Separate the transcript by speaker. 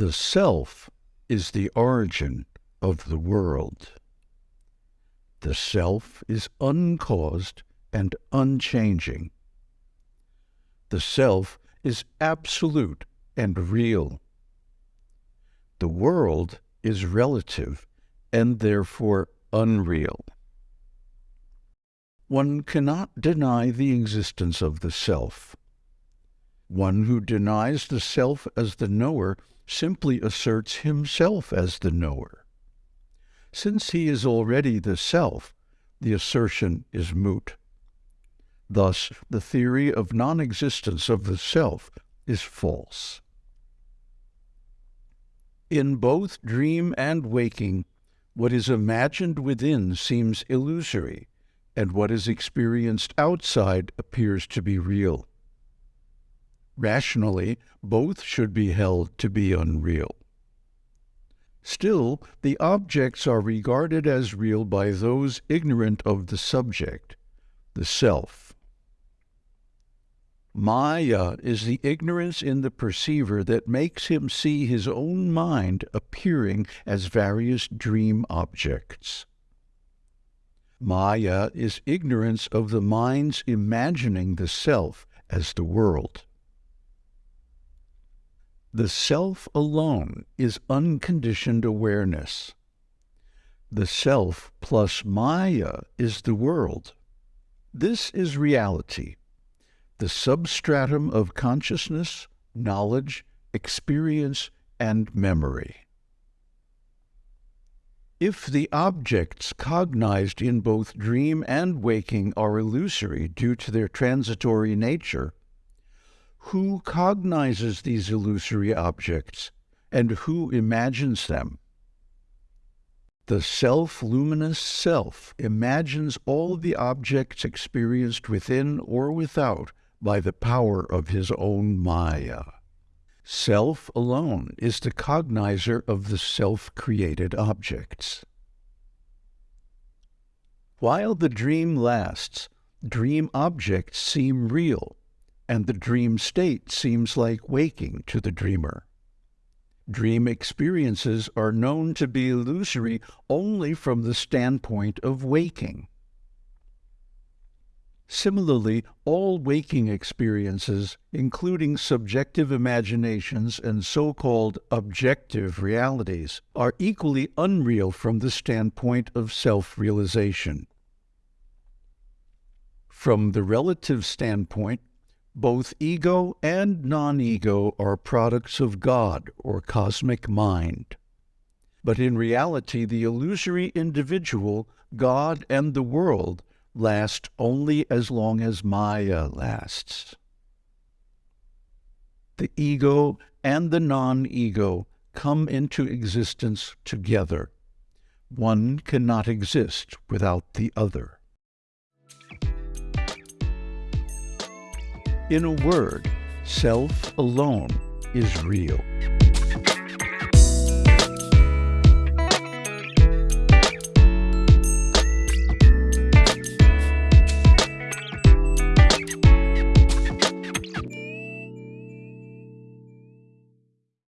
Speaker 1: The self is the origin of the world. The self is uncaused and unchanging. The self is absolute and real. The world is relative and therefore unreal. One cannot deny the existence of the self. One who denies the self as the knower simply asserts himself as the knower. Since he is already the self, the assertion is moot. Thus, the theory of non-existence of the self is false. In both dream and waking, what is imagined within seems illusory, and what is experienced outside appears to be real. Rationally, both should be held to be unreal. Still, the objects are regarded as real by those ignorant of the subject, the self. Maya is the ignorance in the perceiver that makes him see his own mind appearing as various dream objects. Maya is ignorance of the mind's imagining the self as the world. The self alone is unconditioned awareness. The self plus Maya is the world. This is reality, the substratum of consciousness, knowledge, experience, and memory. If the objects cognized in both dream and waking are illusory due to their transitory nature, who cognizes these illusory objects and who imagines them? The self-luminous self imagines all the objects experienced within or without by the power of his own Maya. Self alone is the cognizer of the self-created objects. While the dream lasts, dream objects seem real and the dream state seems like waking to the dreamer. Dream experiences are known to be illusory only from the standpoint of waking. Similarly, all waking experiences, including subjective imaginations and so-called objective realities, are equally unreal from the standpoint of self-realization. From the relative standpoint, both ego and non-ego are products of God or cosmic mind. But in reality, the illusory individual, God, and the world last only as long as Maya lasts. The ego and the non-ego come into existence together. One cannot exist without the other. In a word, self alone is real.